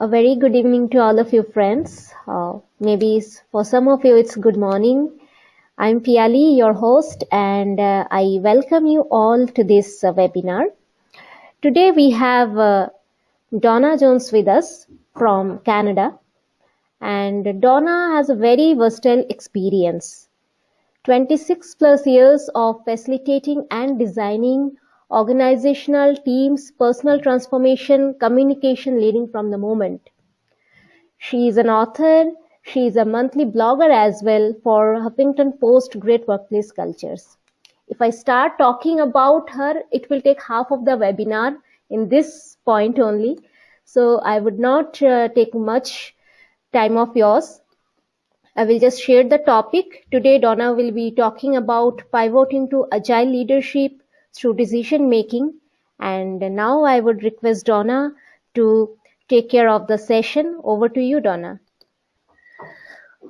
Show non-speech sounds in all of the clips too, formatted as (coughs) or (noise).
A very good evening to all of you friends. Uh, maybe for some of you it's good morning. I'm Piali, your host, and uh, I welcome you all to this uh, webinar. Today we have uh, Dawna Jones with us from Canada. And Dawna has a very versatile experience. 26 plus years of facilitating and designing organizational teams, personal transformation, communication leading from the moment. She is an author. She is a monthly blogger as well for Huffington Post Great Workplace Cultures. If I start talking about her, it will take half of the webinar in this point only. So I would not uh, take much time of yours. I will just share the topic. Today, Dawna will be talking about pivoting to agile leadership through decision making. And now I would request Dawna to take care of the session. Over to you, Dawna.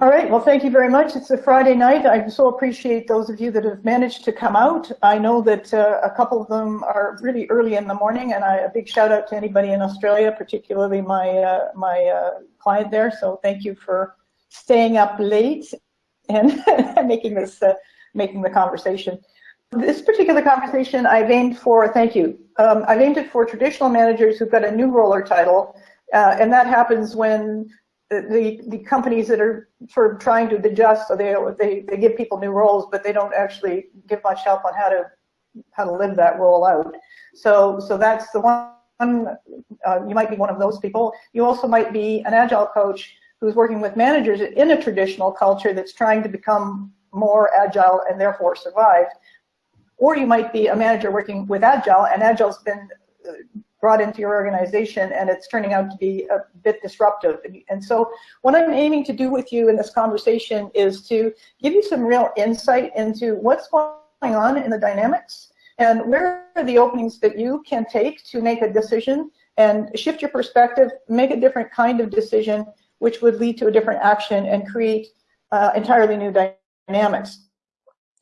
All right, well, thank you very much. It's a Friday night. I so appreciate those of you that have managed to come out. I know that uh, a couple of them are really early in the morning, and I, a big shout out to anybody in Australia, particularly my, uh, my uh, client there. So thank you for staying up late and (laughs) making this, uh, making the conversation. This particular conversation I've aimed for, thank you, um, I've aimed it for traditional managers who've got a new role or title, uh, and that happens when the, the companies that are sort of trying to adjust, so they, they, they give people new roles, but they don't actually give much help on how to how to live that role out. So, so that's the one, uh, you might be one of those people. You also might be an agile coach who's working with managers in a traditional culture that's trying to become more agile and therefore survive. Or you might be a manager working with agile and agile's been uh, brought into your organization and it's turning out to be a bit disruptive. And so what I'm aiming to do with you in this conversation is to give you some real insight into what's going on in the dynamics and where are the openings that you can take to make a decision and shift your perspective, make a different kind of decision, which would lead to a different action and create uh, entirely new dynamics.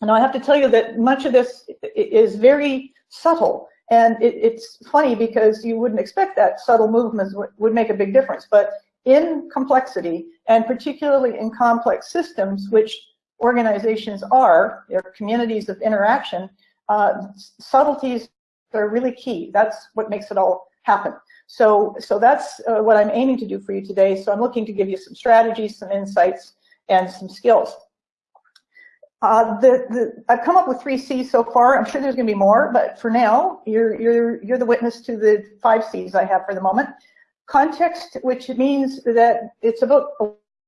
And I have to tell you that much of this is very subtle and it, it's funny because you wouldn't expect that subtle movements would make a big difference. But in complexity, and particularly in complex systems, which organizations are, they're communities of interaction, uh, subtleties are really key. That's what makes it all happen. So, so that's uh, what I'm aiming to do for you today. So I'm looking to give you some strategies, some insights, and some skills. Uh, the, the, I've come up with three C's so far. I'm sure there's going to be more, but for now, you're, you're, you're the witness to the five C's I have for the moment. Context, which means that it's about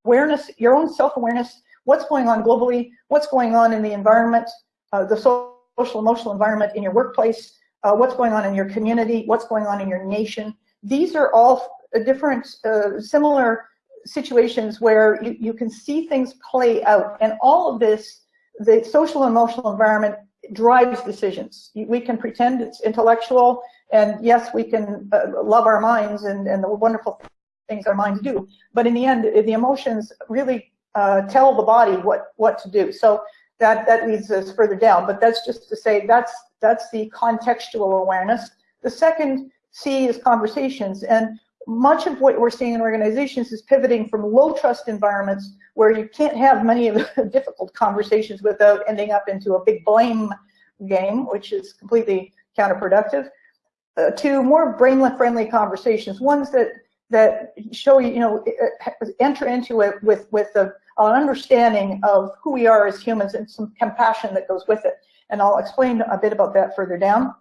awareness, your own self-awareness, what's going on globally, what's going on in the environment, uh, the social emotional environment in your workplace, uh, what's going on in your community, what's going on in your nation. These are all different, uh, similar situations where you, you can see things play out. And all of this the social emotional environment drives decisions. We can pretend it's intellectual, and yes, we can uh, love our minds and, and the wonderful things our minds do, but in the end, the emotions really uh, tell the body what, what to do. So that, that leads us further down, but that's just to say that's, that's the contextual awareness. The second C is conversations, and much of what we're seeing in organizations is pivoting from low trust environments where you can't have many of the (laughs) difficult conversations without ending up into a big blame game, which is completely counterproductive, uh, to more brain-friendly conversations, ones that that show you, you know, enter into it with with a, an understanding of who we are as humans and some compassion that goes with it. And I'll explain a bit about that further down.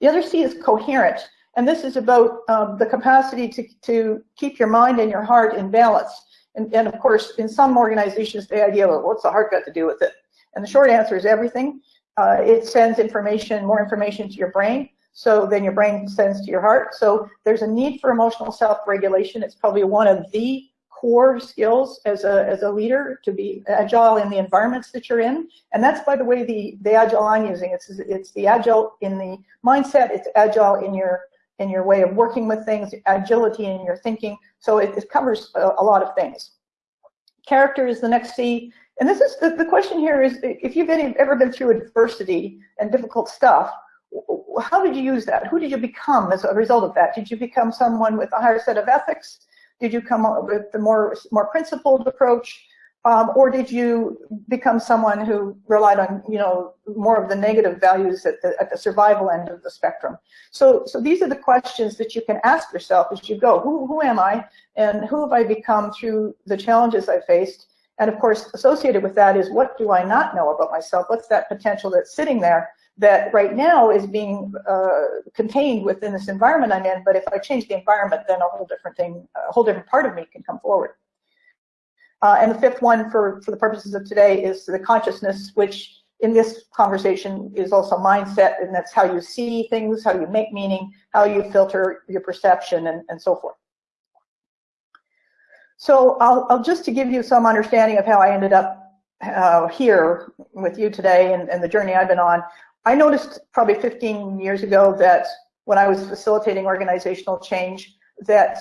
The other C is coherent. And this is about um, the capacity to, to keep your mind and your heart in balance. And, and of course, in some organizations, the idea of what's the heart got to do with it? And the short answer is everything. Uh, it sends information, more information to your brain. So then your brain sends to your heart. So there's a need for emotional self-regulation. It's probably one of the core skills as a, as a leader to be agile in the environments that you're in. And that's, by the way, the, the agile I'm using. It's, it's the agile in the mindset. It's agile in your in your way of working with things, agility in your thinking. So it, it covers a, a, lot of things. Character is the next C. And this is the, the question here is if you've been, ever been through adversity and difficult stuff, how did you use that? Who did you become as a result of that? Did you become someone with a higher set of ethics? Did you come up with the more, more principled approach? Um, or did you become someone who relied on, you know, more of the negative values at the, at the survival end of the spectrum? So, so these are the questions that you can ask yourself as you go. Who, who am I? And who have I become through the challenges I faced? And of course, associated with that is what do I not know about myself? What's that potential that's sitting there that right now is being uh, contained within this environment I'm in, but if I change the environment, then a whole different thing, a whole different part of me can come forward. Uh, and the fifth one for, for the purposes of today is the consciousness, which in this conversation is also mindset, and that's how you see things, how you make meaning, how you filter your perception, and, and so forth. So I'll, I'll, just to give you some understanding of how I ended up uh, here with you today and, and the journey I've been on, I noticed probably 15 years ago that when I was facilitating organizational change, that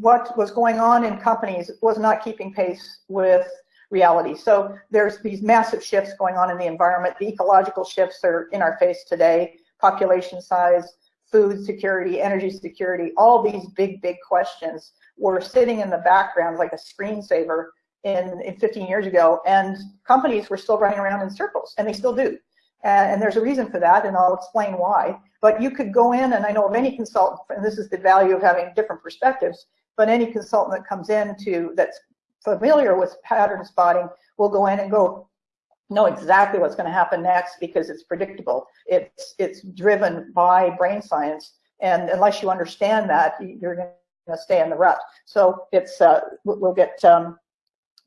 what was going on in companies was not keeping pace with reality. So there's these massive shifts going on in the environment. The ecological shifts are in our face today, population size, food security, energy security, all these big, big questions were sitting in the background like a screensaver in, in 15 years ago, and companies were still running around in circles, and they still do. And, and there's a reason for that, and I'll explain why. But you could go in, and I know of any consultant, and this is the value of having different perspectives, but any consultant that comes in to that's familiar with pattern spotting will go in and go know exactly what's going to happen next because it's predictable. It's it's driven by brain science, and unless you understand that, you're going to stay in the rut. So it's uh, we'll get um,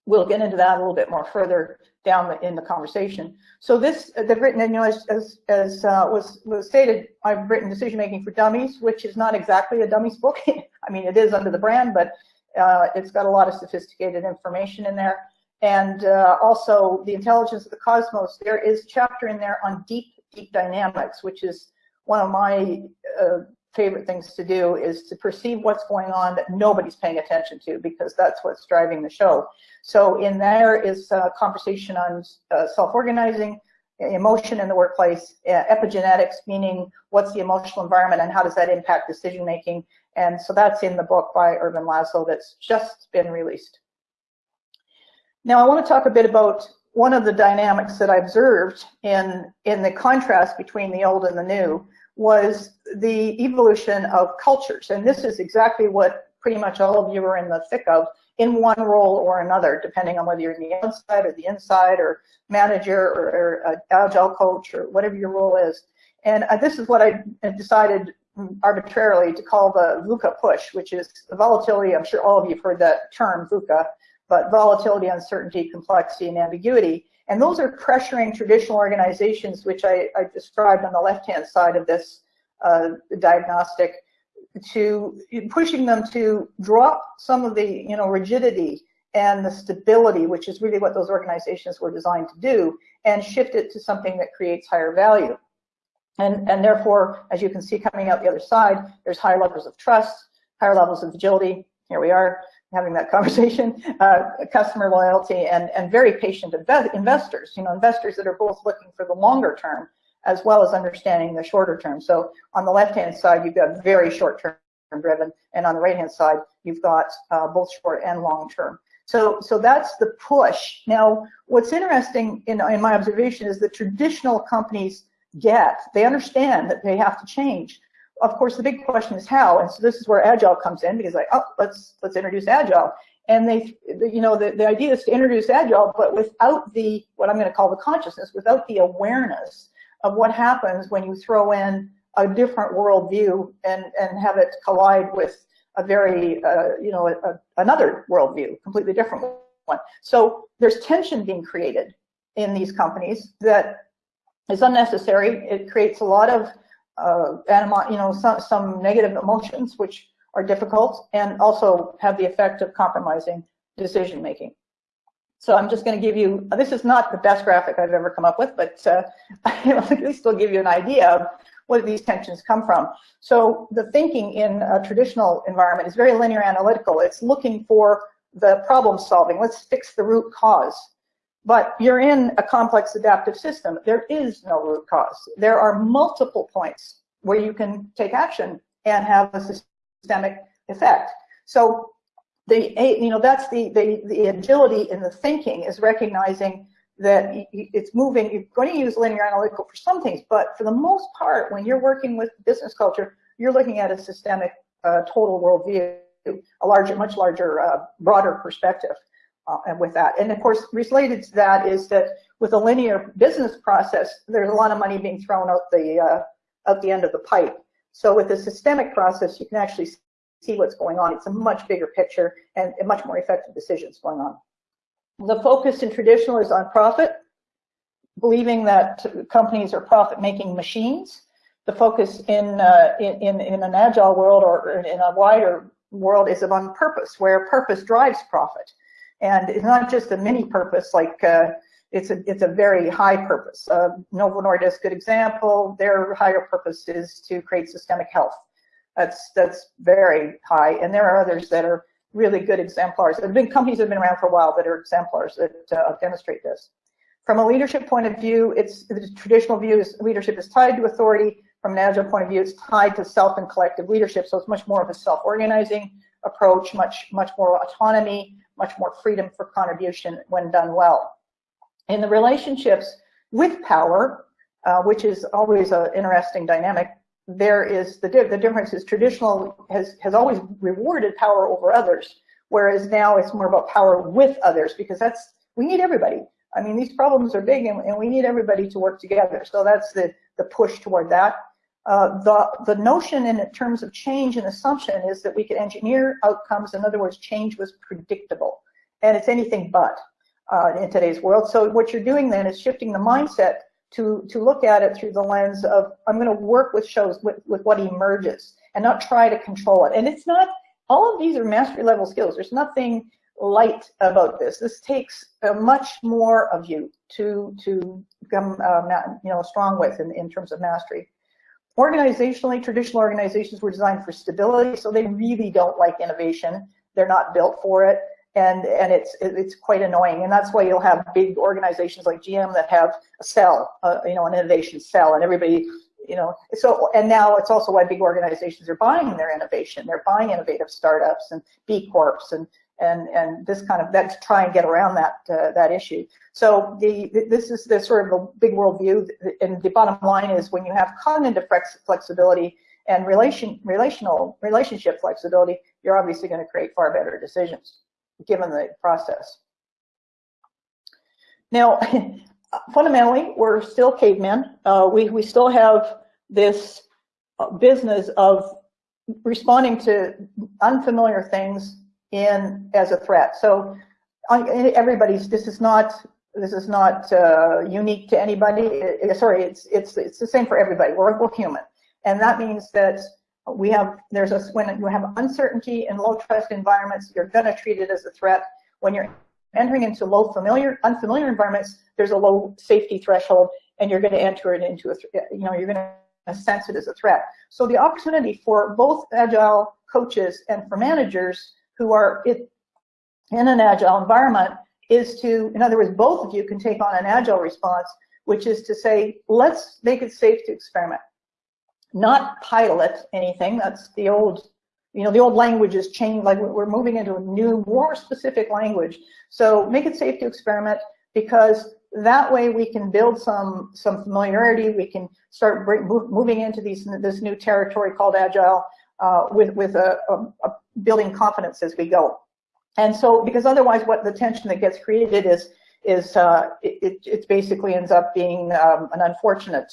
we'll get into that a little bit more further down the, in the conversation. So this, uh, they've written, you know, as, as, uh, was, was stated, I've written Decision Making for Dummies, which is not exactly a dummies book. (laughs) I mean, it is under the brand, but uh, it's got a lot of sophisticated information in there. And uh, also the intelligence of the cosmos, there is chapter in there on deep, deep dynamics, which is one of my uh, favorite things to do is to perceive what's going on that nobody's paying attention to because that's what's driving the show. So in there is a conversation on uh, self-organizing, emotion in the workplace, uh, epigenetics, meaning what's the emotional environment and how does that impact decision making. And so that's in the book by Ervin Laszlo that's just been released. Now I want to talk a bit about one of the dynamics that I observed in, in the contrast between the old and the new was the evolution of cultures. And this is exactly what pretty much all of you are in the thick of in one role or another, depending on whether you're in the outside or the inside or manager or, or agile coach or whatever your role is. And uh, this is what I decided arbitrarily to call the VUCA push, which is volatility. I'm sure all of you have heard that term, VUCA, but volatility, uncertainty, complexity, and ambiguity. And those are pressuring traditional organizations, which I, I described on the left-hand side of this uh, diagnostic, to pushing them to drop some of the you know rigidity and the stability, which is really what those organizations were designed to do, and shift it to something that creates higher value. And, and therefore, as you can see coming out the other side, there's higher levels of trust, higher levels of agility. Here we are, having that conversation, (laughs) uh, customer loyalty, and, and very patient investors, you know, investors that are both looking for the longer term as well as understanding the shorter term. So on the left-hand side, you've got very short-term driven, and on the right-hand side, you've got uh, both short and long-term. So, so that's the push. Now, what's interesting in, in my observation is the traditional companies get, they understand that they have to change, of course, the big question is how, and so this is where Agile comes in because like, oh, let's let's introduce Agile. And they, you know, the, the idea is to introduce Agile, but without the, what I'm going to call the consciousness, without the awareness of what happens when you throw in a different worldview and, and have it collide with a very, uh, you know, a, a, another worldview, completely different one. So there's tension being created in these companies that is unnecessary. It creates a lot of uh, you know, some, some negative emotions, which are difficult, and also have the effect of compromising decision making. So I'm just going to give you, this is not the best graphic I've ever come up with, but uh, (laughs) at least will give you an idea of where these tensions come from. So the thinking in a traditional environment is very linear analytical. It's looking for the problem solving. Let's fix the root cause. But you're in a complex adaptive system. There is no root cause. There are multiple points where you can take action and have a systemic effect. So the, you know, that's the, the, the agility in the thinking is recognizing that it's moving, you're going to use linear analytical for some things, but for the most part, when you're working with business culture, you're looking at a systemic uh, total worldview, a larger, much larger, uh, broader perspective uh, and with that. And of course, related to that is that with a linear business process, there's a lot of money being thrown out the, uh, out the end of the pipe. So with a systemic process, you can actually see what's going on. It's a much bigger picture and much more effective decisions going on. The focus in traditional is on profit, believing that companies are profit-making machines. The focus in, uh, in, in an agile world or in a wider world is on purpose, where purpose drives profit. And it's not just a mini purpose, like uh, it's a it's a very high purpose. Uh, Novo Nordisk, good example. Their higher purpose is to create systemic health. That's that's very high, and there are others that are really good exemplars. There have been companies that have been around for a while that are exemplars that uh, demonstrate this. From a leadership point of view, it's the traditional view is leadership is tied to authority. From an agile point of view, it's tied to self and collective leadership. So it's much more of a self-organizing approach, much much more autonomy, much more freedom for contribution when done well. In the relationships with power, uh, which is always an interesting dynamic, there is the, the difference is traditional has, has always rewarded power over others, whereas now it's more about power with others because that's, we need everybody. I mean, these problems are big and, and we need everybody to work together. So that's the, the push toward that. Uh, the, the notion in terms of change and assumption is that we could engineer outcomes. In other words, change was predictable. And it's anything but uh, in today's world. So what you're doing then is shifting the mindset to, to look at it through the lens of, I'm going to work with shows with, with what emerges and not try to control it. And it's not, all of these are mastery level skills. There's nothing light about this. This takes uh, much more of you to, to become, uh, you know, strong with in, in terms of mastery. Organizationally, traditional organizations were designed for stability, so they really don't like innovation. They're not built for it and and it's it's quite annoying and that's why you'll have big organizations like GM that have a cell uh, you know an innovation cell and everybody you know so and now it's also why big organizations are buying their innovation they're buying innovative startups and B Corps and and and this kind of that to try and get around that uh, that issue so the this is the sort of a big worldview and the bottom line is when you have cognitive flexibility and relation relational relationship flexibility you're obviously going to create far better decisions given the process. Now, (laughs) fundamentally, we're still cavemen. Uh, we, we still have this uh, business of responding to unfamiliar things in as a threat. So everybody's, this is not, this is not uh, unique to anybody. It, sorry, it's, it's, it's the same for everybody. We're, we're human. And that means that we have, there's a, when you have uncertainty in low trust environments, you're gonna treat it as a threat. When you're entering into low familiar, unfamiliar environments, there's a low safety threshold and you're gonna enter it into a, you know, you're gonna sense it as a threat. So the opportunity for both agile coaches and for managers who are in an agile environment is to, in other words, both of you can take on an agile response, which is to say, let's make it safe to experiment not pilot anything. That's the old, you know, the old language is changed. Like we're moving into a new, more specific language. So make it safe to experiment because that way we can build some some familiarity. We can start move, moving into these this new territory called agile uh, with with a, a, a building confidence as we go. And so because otherwise, what the tension that gets created is is uh, it, it basically ends up being um, an unfortunate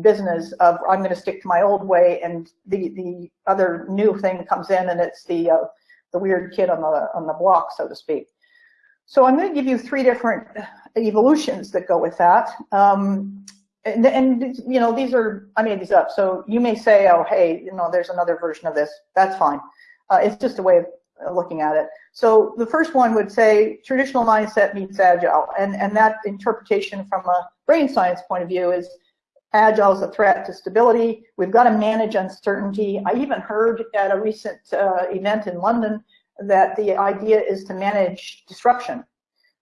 business of I'm going to stick to my old way, and the the other new thing comes in, and it's the uh, the weird kid on the on the block, so to speak. So I'm going to give you three different evolutions that go with that. Um, and, and, you know, these are, I made these up. So you may say, oh, hey, you know, there's another version of this. That's fine. Uh, it's just a way of looking at it. So the first one would say traditional mindset meets agile. And, and that interpretation from a brain science point of view is Agile is a threat to stability. We've got to manage uncertainty. I even heard at a recent uh, event in London that the idea is to manage disruption,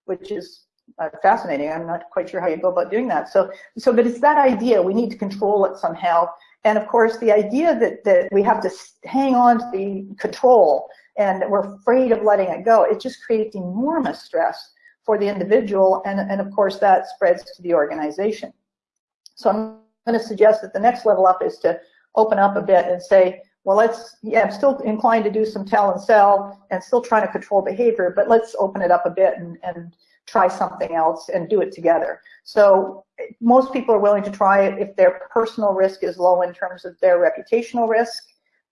which is uh, fascinating. I'm not quite sure how you go about doing that. So, so, but it's that idea. We need to control it somehow. And of course, the idea that, that we have to hang on to the control and we're afraid of letting it go, it just creates enormous stress for the individual. And, and of course, that spreads to the organization. So I'm going to suggest that the next level up is to open up a bit and say, well, let's, yeah, I'm still inclined to do some tell and sell and still trying to control behavior, but let's open it up a bit and, and try something else and do it together. So most people are willing to try it if their personal risk is low in terms of their reputational risk,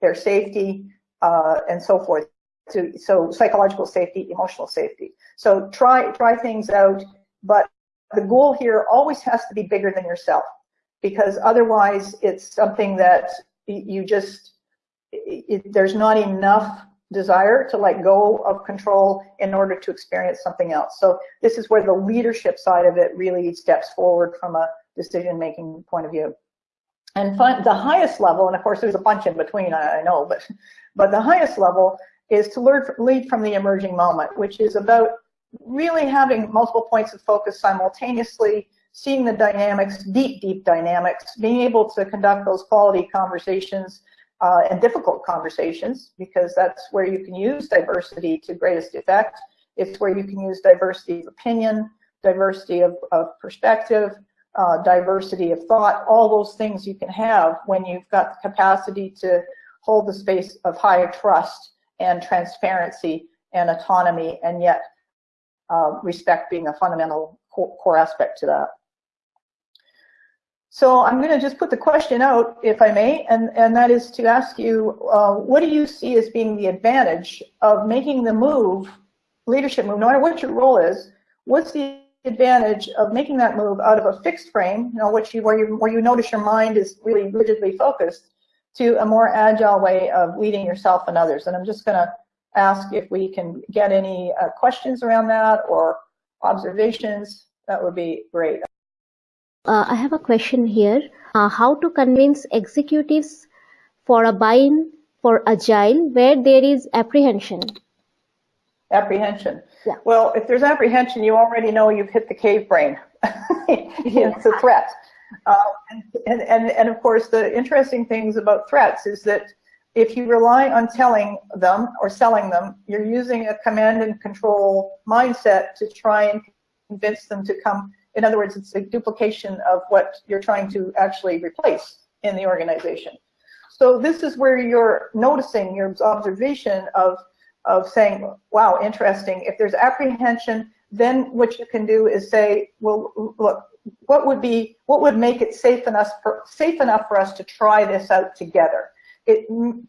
their safety, uh, and so forth. So, so psychological safety, emotional safety. So try try things out, but the goal here always has to be bigger than yourself because otherwise it's something that you just it, there's not enough desire to let go of control in order to experience something else. So this is where the leadership side of it really steps forward from a decision-making point of view. And the highest level, and of course there's a bunch in between, I, I know, but, but the highest level is to learn, lead from the emerging moment, which is about really having multiple points of focus simultaneously, seeing the dynamics, deep, deep dynamics, being able to conduct those quality conversations uh, and difficult conversations because that's where you can use diversity to greatest effect. It's where you can use diversity of opinion, diversity of, of perspective, uh, diversity of thought, all those things you can have when you've got the capacity to hold the space of higher trust and transparency and autonomy and yet uh, respect being a fundamental core aspect to that. So I'm going to just put the question out, if I may, and, and that is to ask you, uh, what do you see as being the advantage of making the move, leadership move, no matter what your role is, what's the advantage of making that move out of a fixed frame, you know, which you, where, you, where you notice your mind is really rigidly focused, to a more agile way of leading yourself and others? And I'm just going to ask if we can get any uh, questions around that or observations. That would be great. Uh, I have a question here. Uh, how to convince executives for a buy-in for agile where there is apprehension? Apprehension. Yeah. Well, if there's apprehension, you already know you've hit the cave brain. (laughs) it's a threat. Uh, and, and, and of course, the interesting things about threats is that if you rely on telling them or selling them, you're using a command and control mindset to try and convince them to come in other words, it's a duplication of what you're trying to actually replace in the organization. So this is where you're noticing your observation of, of saying, wow, interesting. If there's apprehension, then what you can do is say, well, look, what would be, what would make it safe enough for, safe enough for us to try this out together? It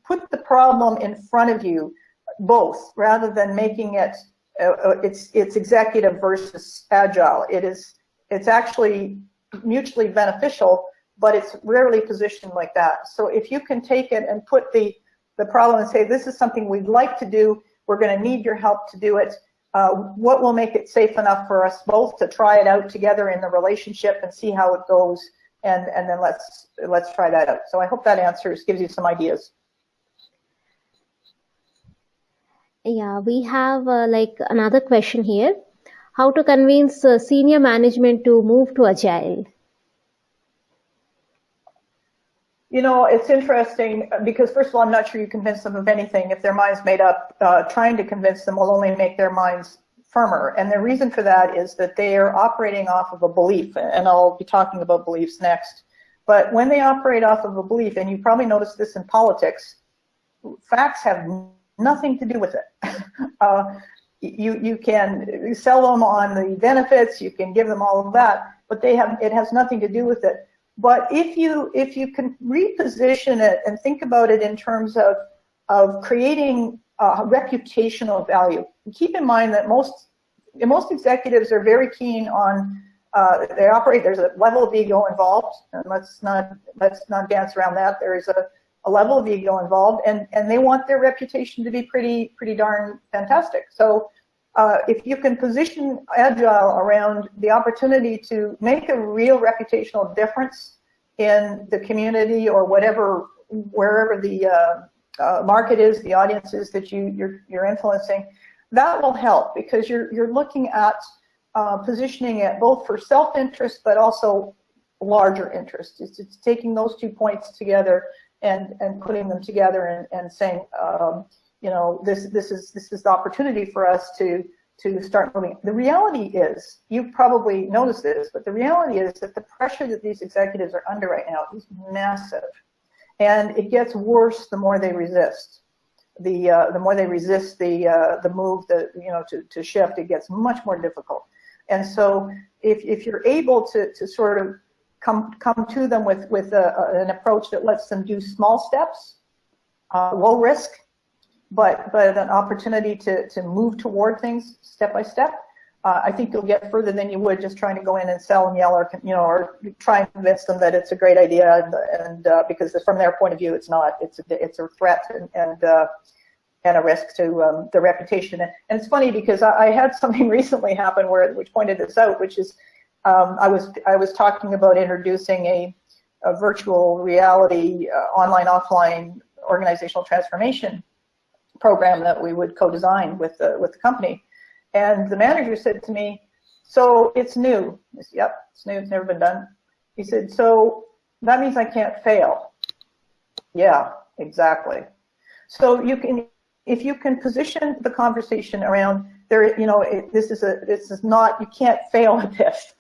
put the problem in front of you, both, rather than making it, uh, uh it's, it's executive versus agile. It is, it's actually mutually beneficial, but it's rarely positioned like that. So if you can take it and put the, the problem and say, this is something we'd like to do, we're going to need your help to do it, uh, what will make it safe enough for us both to try it out together in the relationship and see how it goes, and, and then let's, let's try that out. So I hope that answers, gives you some ideas. Yeah, we have uh, like another question here how to convince uh, senior management to move to agile? You know, it's interesting because first of all, I'm not sure you convince them of anything. If their mind's made up, uh, trying to convince them will only make their minds firmer. And the reason for that is that they are operating off of a belief, and I'll be talking about beliefs next. But when they operate off of a belief, and you probably noticed this in politics, facts have nothing to do with it. (laughs) uh, you you can sell them on the benefits, you can give them all of that, but they have it has nothing to do with it. But if you if you can reposition it and think about it in terms of of creating a reputational value, keep in mind that most most executives are very keen on uh, they operate. There's a level of ego involved, and let's not let's not dance around that. There is a a level of ego involved, and, and they want their reputation to be pretty, pretty darn fantastic. So uh, if you can position Agile around the opportunity to make a real reputational difference in the community or whatever, wherever the uh, uh, market is, the audience is that you, you're, you're influencing, that will help because you're, you're looking at uh, positioning it both for self-interest but also larger interest. It's, it's, taking those two points together and, and putting them together and, and saying, um, you know, this, this, is, this is the opportunity for us to, to start moving. The reality is, you've probably noticed this, but the reality is that the pressure that these executives are under right now is massive. And it gets worse the more they resist. The, uh, the more they resist the, uh, the move that, you know, to, to shift, it gets much more difficult. And so if, if you're able to, to sort of come, come to them with, with a, an approach that lets them do small steps, uh, low risk, but, but an opportunity to, to move toward things step by step, uh, I think you'll get further than you would just trying to go in and sell and yell or, you know, or try and convince them that it's a great idea and, and uh, because from their point of view, it's not, it's a, it's a threat and, and, uh, and a risk to um, the reputation. And it's funny because I, I, had (laughs) something recently happen where, which pointed this out, which is um, I was I was talking about introducing a, a virtual reality uh, online offline organizational transformation program that we would co-design with the with the company, and the manager said to me, "So it's new." I said, "Yep, it's new. It's never been done." He said, "So that means I can't fail." Yeah, exactly. So you can if you can position the conversation around there, you know, it, this is a, this is not, you can't fail (laughs) at this.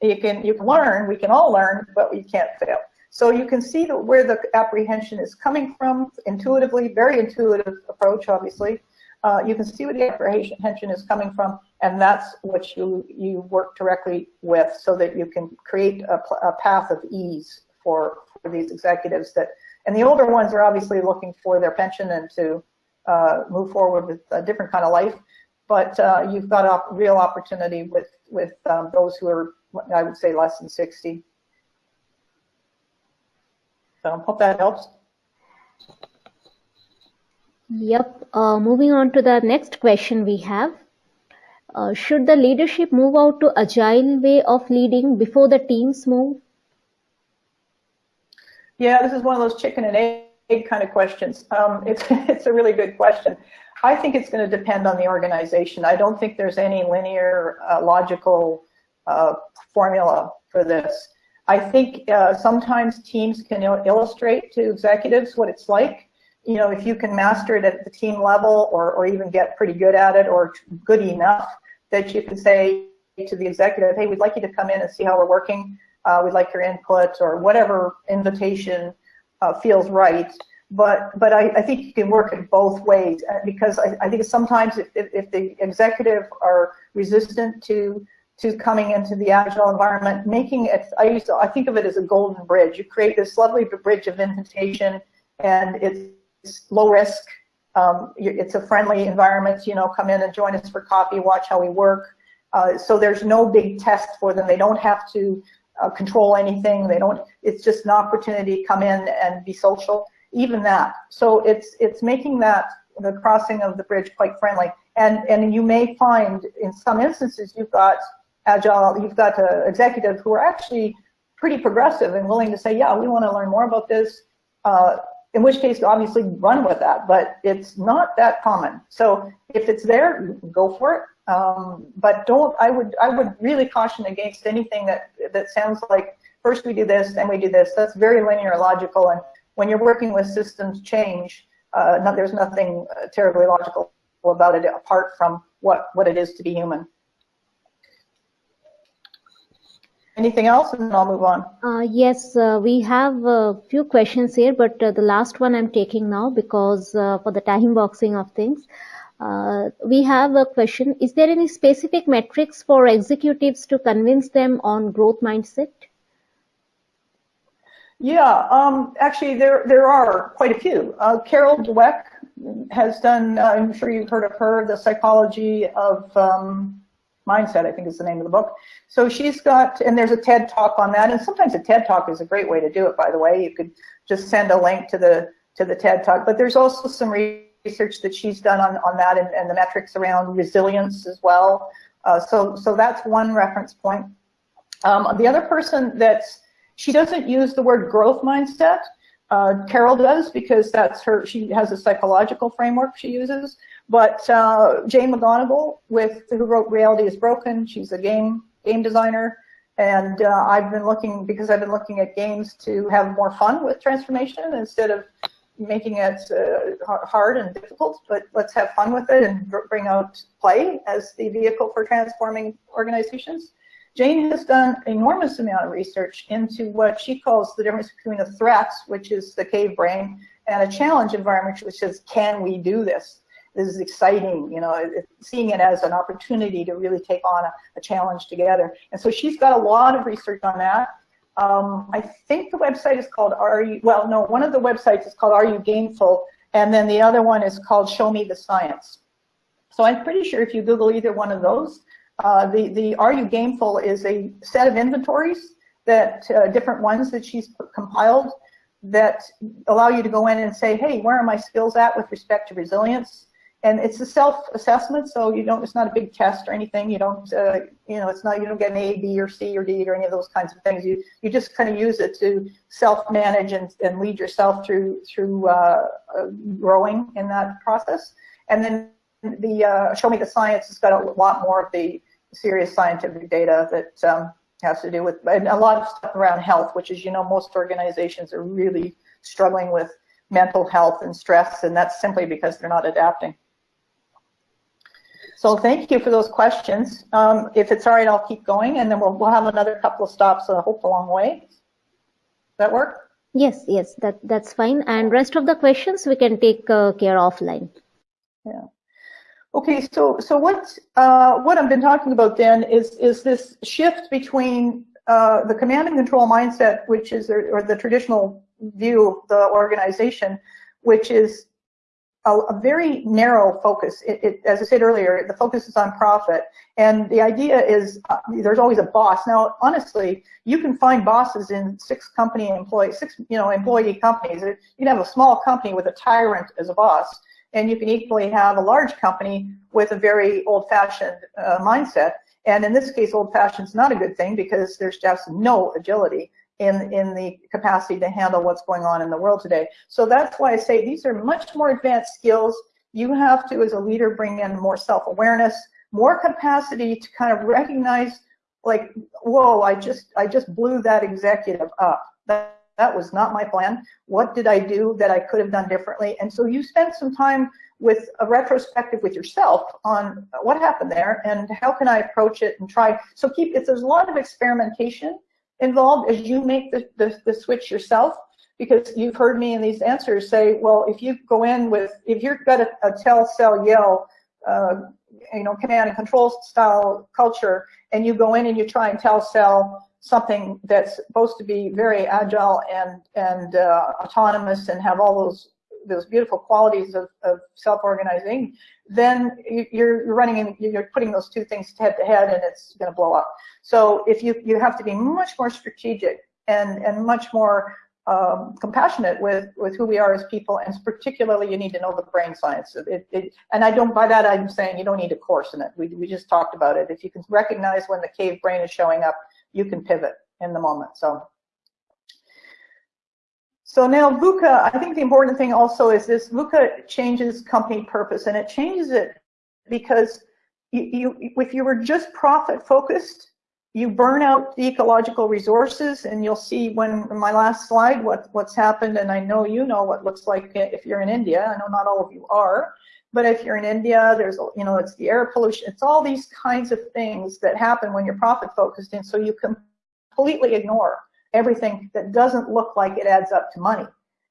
You can, you can learn, we can all learn, but you can't fail. So you can see the, where the apprehension is coming from intuitively, very intuitive approach, obviously. Uh, you can see where the apprehension is coming from, and that's what you, you work directly with so that you can create a, a path of ease for, for these executives that, and the older ones are obviously looking for their pension and to uh, move forward with a different kind of life but uh, you've got a real opportunity with with um, those who are, I would say, less than 60. So I hope that helps. Yep. Uh, moving on to the next question we have. Uh, should the leadership move out to agile way of leading before the teams move? Yeah, this is one of those chicken and egg kind of questions. Um, it's, (laughs) it's a really good question. I think it's going to depend on the organization. I don't think there's any linear, uh, logical uh, formula for this. I think uh, sometimes teams can il illustrate to executives what it's like. You know, if you can master it at the team level or, or even get pretty good at it or good enough that you can say to the executive, hey, we'd like you to come in and see how we're working. Uh, we'd like your input or whatever invitation uh, feels right but but I, I, think you can work it both ways uh, because I, I think sometimes if, if, if, the executive are resistant to to coming into the agile environment, making it I used to I think of it as a golden bridge. You create this lovely bridge of invitation, and it's low risk. Um, it's a friendly environment. You know, come in and join us for coffee, watch how we work. Uh, so there's no big test for them. They don't have to uh, control anything. They don't. It's just an opportunity to come in and be social even that. So it's it's making that the crossing of the bridge quite friendly. And and you may find in some instances you've got agile, you've got uh, executives who are actually pretty progressive and willing to say, yeah, we want to learn more about this. Uh, in which case, obviously, run with that. But it's not that common. So if it's there, go for it. Um, but don't. I would. I would really caution against anything that that sounds like first we do this, then we do this. That's very linear, logical, and when you're working with systems change, uh, no, there's nothing uh, terribly logical about it apart from what, what it is to be human. Anything else, and I'll move on. Uh, yes, uh, we have a few questions here, but uh, the last one I'm taking now because uh, for the time boxing of things. Uh, we have a question. Is there any specific metrics for executives to convince them on growth mindset? Yeah, um, actually, there there are quite a few. Uh, Carol Dweck has done. Uh, I'm sure you've heard of her. The psychology of um, mindset, I think, is the name of the book. So she's got, and there's a TED talk on that. And sometimes a TED talk is a great way to do it. By the way, you could just send a link to the to the TED talk. But there's also some research that she's done on on that and, and the metrics around resilience as well. Uh, so so that's one reference point. Um, the other person that's she doesn't use the word growth mindset. Uh, Carol does because that's her, she has a psychological framework she uses. But uh, Jane McGonigal, with who wrote Reality is Broken, she's a game game designer, and uh, I've been looking because I've been looking at games to have more fun with transformation instead of making it uh, hard and difficult. But let's have fun with it and bring out play as the vehicle for transforming organizations. Jane has done enormous amount of research into what she calls the difference between a threat, which is the cave brain, and a challenge environment, which says, can we do this? This is exciting, you know, seeing it as an opportunity to really take on a, a, challenge together. And so she's got a lot of research on that. Um, I think the website is called Are You, well, no, one of the websites is called Are You Gameful? And then the other one is called Show Me the Science. So I'm pretty sure if you Google either one of those, uh, the, the Are You Gameful is a set of inventories that uh, different ones that she's compiled that allow you to go in and say, hey, where are my skills at with respect to resilience? And it's a self-assessment, so you don't. It's not a big test or anything. You don't, uh, you know, it's not. You don't get an A, B, or C, or D, or any of those kinds of things. You you just kind of use it to self-manage and, and lead yourself through through uh, uh, growing in that process. And then the uh, Show Me the Science has got a lot more of the serious scientific data that um, has to do with and a lot of stuff around health, which is, you know, most organizations are really struggling with mental health and stress, and that's simply because they're not adapting. So thank you for those questions. Um, if it's all right, I'll keep going, and then we'll, we'll have another couple of stops, I hope, along the way. Does that work? Yes, yes, that, that's fine. And rest of the questions we can take uh, care offline. Yeah. Okay, so so what uh, what I've been talking about then is is this shift between uh, the command and control mindset, which is or the traditional view of the organization, which is a, a very narrow focus. It, it, as I said earlier, the focus is on profit, and the idea is uh, there's always a boss. Now, honestly, you can find bosses in six company employee, six you know employee companies. You can have a small company with a tyrant as a boss and you can equally have a large company with a very old-fashioned uh, mindset. And in this case, old-fashioned is not a good thing because there's just no agility in, in the capacity to handle what's going on in the world today. So that's why I say these are much more advanced skills. You have to, as a leader, bring in more self-awareness, more capacity to kind of recognize, like, whoa, I just, I just blew that executive up. That, that was not my plan. What did I do that I could have done differently? And so you spend some time with a retrospective with yourself on what happened there and how can I approach it and try. So keep, if there's a lot of experimentation involved as you make the, the, the switch yourself, because you've heard me in these answers say, well, if you go in with, if you've got a, a tell, sell, yell, uh, you know, command and control style culture, and you go in and you try and tell, sell, something that's supposed to be very agile and and uh, autonomous and have all those those beautiful qualities of, of self-organizing, then you're you're running and you're putting those two things head to head and it's going to blow up. So if you you have to be much more strategic and and much more um, compassionate with with who we are as people, and particularly you need to know the brain science. It, it, and I don't by that I'm saying you don't need a course in it. We we just talked about it. If you can recognize when the cave brain is showing up, you can pivot in the moment. So, so now VUCA, I think the important thing also is this VUCA changes company purpose and it changes it because you, you if you were just profit focused, you burn out the ecological resources and you'll see when my last slide what, what's happened and I know you know what looks like if you're in India, I know not all of you are, but if you're in India, there's, you know, it's the air pollution. It's all these kinds of things that happen when you're profit focused. And so you completely ignore everything that doesn't look like it adds up to money.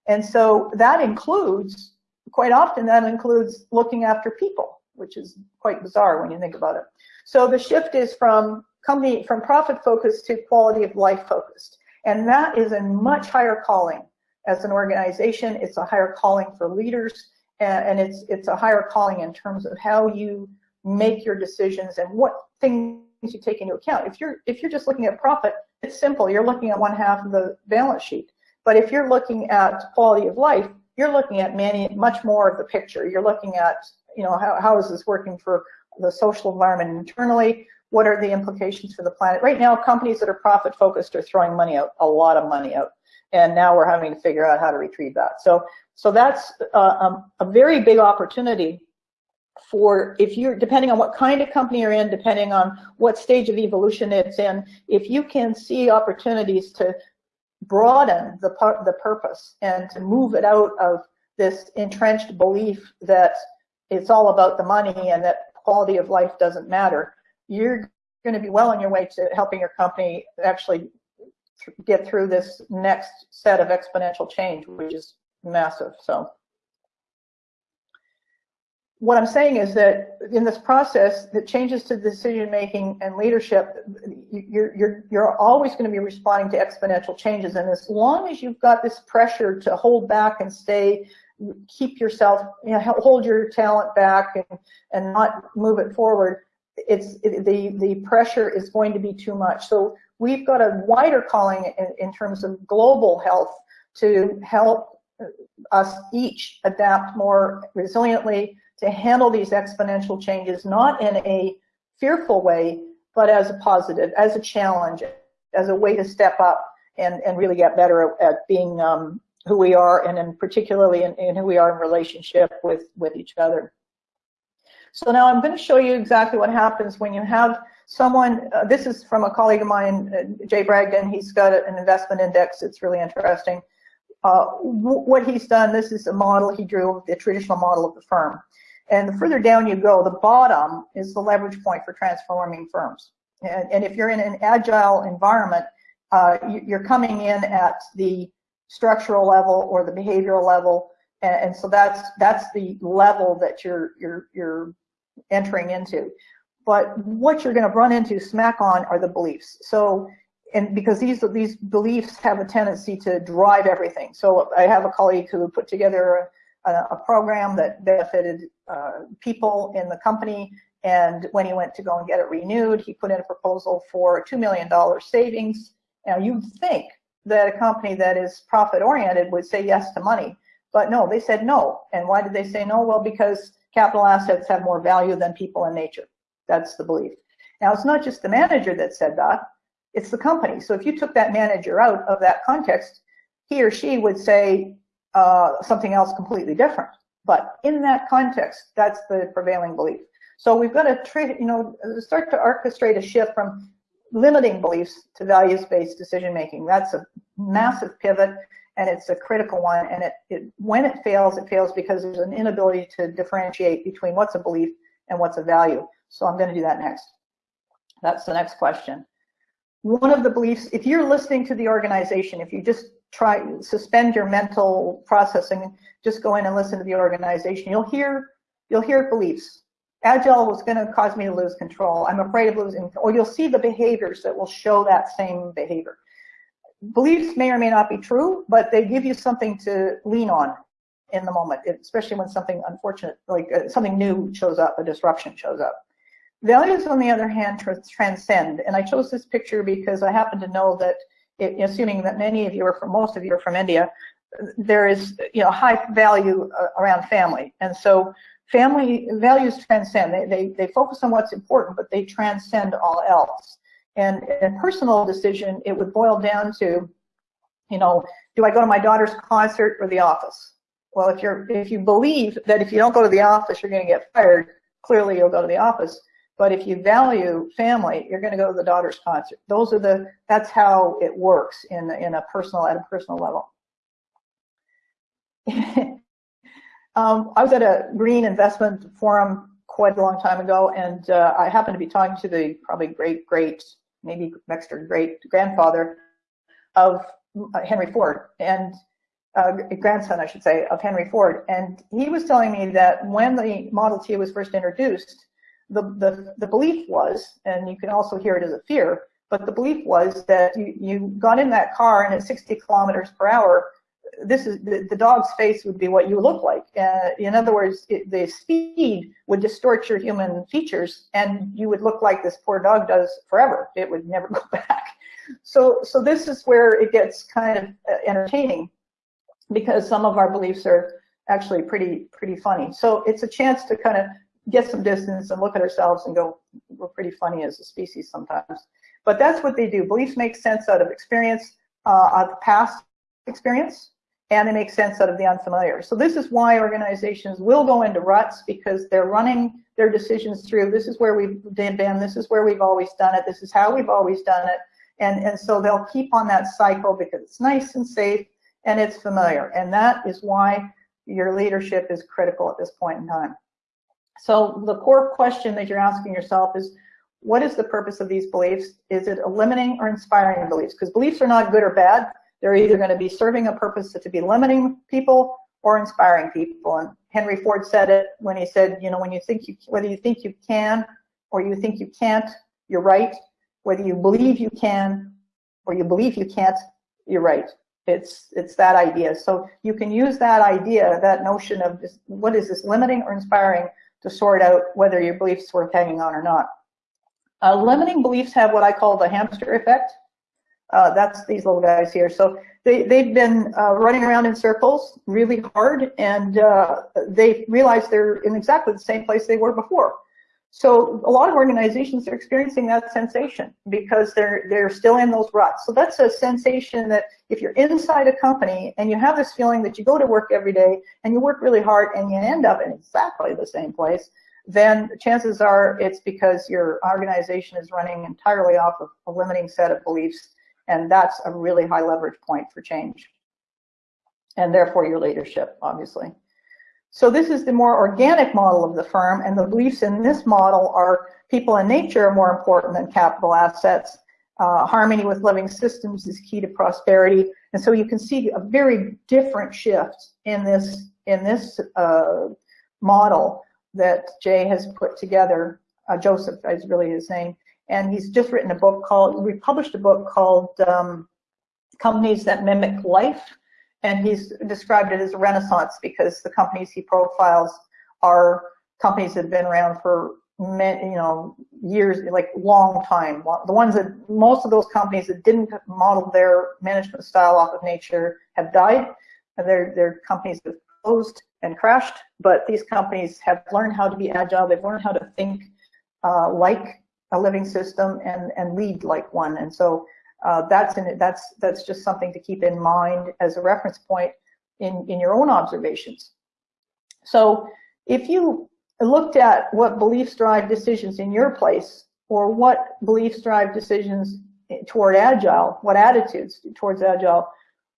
And so that includes, quite often that includes looking after people, which is quite bizarre when you think about it. So the shift is from company, from profit focused to quality of life focused. And that is a much higher calling as an organization. It's a higher calling for leaders and it's it's a higher calling in terms of how you make your decisions and what things you take into account. If you're if you're just looking at profit, it's simple. You're looking at one half of the balance sheet. But if you're looking at quality of life, you're looking at many much more of the picture. You're looking at you know how how is this working for the social environment internally? What are the implications for the planet? Right now, companies that are profit focused are throwing money out, a lot of money out and now we're having to figure out how to retrieve that. So, so that's uh, um, a very big opportunity for if you're depending on what kind of company you're in, depending on what stage of evolution it's in, if you can see opportunities to broaden the the purpose and to move it out of this entrenched belief that it's all about the money and that quality of life doesn't matter, you're going to be well on your way to helping your company actually get through this next set of exponential change, which is massive. So what I'm saying is that in this process, the changes to decision making and leadership, you're, you're, you're always going to be responding to exponential changes. And as long as you've got this pressure to hold back and stay, keep yourself, you know, hold your talent back and, and not move it forward, it's it, the the pressure is going to be too much. So we've got a wider calling in, in terms of global health to help us each adapt more resiliently to handle these exponential changes, not in a fearful way, but as a positive, as a challenge, as a way to step up and, and really get better at, being um, who we are and in particularly in, in, who we are in relationship with, with each other. So now I'm going to show you exactly what happens when you have someone, uh, this is from a colleague of mine, uh, Jay Bragdon, he's got an investment index, it's really interesting. Uh, what he's done, this is a model he drew, the traditional model of the firm. And the further down you go, the bottom is the leverage point for transforming firms. And, and if you're in an agile environment, uh, you're coming in at the structural level or the behavioral level, and, and, so that's that's the level that you're you're you're entering into. But what you're going to run into smack on are the beliefs. So, and because these these beliefs have a tendency to drive everything. So I have a colleague who put together a, a program that benefited uh, people in the company. And when he went to go and get it renewed, he put in a proposal for $2 million savings. Now you'd think that a company that is profit oriented would say yes to money, but no, they said no. And why did they say no? Well, because capital assets have more value than people in nature. That's the belief. Now it's not just the manager that said that, it's the company. So if you took that manager out of that context, he or she would say, uh, something else completely different. But in that context, that's the prevailing belief. So we've got to you know, start to orchestrate a shift from limiting beliefs to values-based decision making. That's a massive pivot and it's a critical one. And it, it, when it fails, it fails because there's an inability to differentiate between what's a belief and what's a value. So I'm going to do that next. That's the next question. One of the beliefs, if you're listening to the organization, if you just try suspend your mental processing, just go in and listen to the organization. You'll hear you'll hear beliefs. Agile was going to cause me to lose control. I'm afraid of losing, or you'll see the behaviors that will show that same behavior. Beliefs may or may not be true, but they give you something to lean on in the moment, especially when something unfortunate, like uh, something new shows up, a disruption shows up. Values, on the other hand, transcend. And I chose this picture because I happen to know that it, assuming that many of you are from, most of you are from India, there is, you know, high value uh, around family. And so family values transcend. They, they, they focus on what's important, but they transcend all else. And in personal decision, it would boil down to, you know, do I go to my daughter's concert or the office? Well, if you're if you believe that if you don't go to the office, you're going to get fired, clearly you'll go to the office. But if you value family, you're going to go to the daughter's concert. Those are the, that's how it works in, in a personal, at a personal level. (laughs) um, I was at a green investment forum quite a long time ago, and uh, I happened to be talking to the probably great, great, maybe next or great grandfather of uh, Henry Ford, and uh, grandson, I should say, of Henry Ford. And he was telling me that when the Model T was first introduced, the, the, the belief was, and you can also hear it as a fear, but the belief was that you, you got in that car and at 60 kilometers per hour, this is the, the dog's face would be what you look like. Uh, in other words, it, the speed would distort your human features and you would look like this poor dog does forever. It would never (laughs) go back. So, so this is where it gets kind of uh, entertaining because some of our beliefs are actually pretty, pretty funny. So it's a chance to kind of get some distance and look at ourselves and go, we're pretty funny as a species sometimes. But that's what they do. Beliefs make sense out of experience, uh, out of past experience, and they make sense out of the unfamiliar. So this is why organizations will go into ruts because they're running their decisions through. This is where we've been, this is where we've always done it, this is how we've always done it. And, and so they'll keep on that cycle because it's nice and safe and it's familiar. And that is why your leadership is critical at this point in time. So the core question that you're asking yourself is, what is the purpose of these beliefs? Is it limiting or inspiring beliefs? Because beliefs are not good or bad. They're either going to be serving a purpose to be limiting people or inspiring people. And Henry Ford said it when he said, you know, when you think you, whether you think you can or you think you can't, you're right. Whether you believe you can or you believe you can't, you're right. It's it's that idea. So you can use that idea, that notion of what is this limiting or inspiring to sort out whether your beliefs worth hanging on or not. Uh, limiting beliefs have what I call the hamster effect. Uh, that's these little guys here. So they, they've been uh, running around in circles really hard and uh, they realize they're in exactly the same place they were before. So a lot of organizations are experiencing that sensation because they're they're still in those ruts. So that's a sensation that if you're inside a company and you have this feeling that you go to work every day and you work really hard and you end up in exactly the same place, then chances are it's because your organization is running entirely off of a limiting set of beliefs and that's a really high leverage point for change. And therefore your leadership, obviously. So this is the more organic model of the firm, and the beliefs in this model are people and nature are more important than capital assets. Uh, harmony with living systems is key to prosperity. And so you can see a very different shift in this, in this uh, model that Jay has put together. Uh, Joseph is really his name and he's just written a book called, we published a book called um, Companies That Mimic Life, and he's described it as a renaissance because the companies he profiles are companies that have been around for many, you know, years, like long time. The ones that, most of those companies that didn't model their management style off of nature have died. And they're, they're companies have closed and crashed, but these companies have learned how to be agile. They've learned how to think uh, like a living system and, and lead like one. And so uh, that's, that's, that's just something to keep in mind as a reference point in, in your own observations. So if you looked at what beliefs drive decisions in your place or what beliefs drive decisions toward agile, what attitudes towards agile,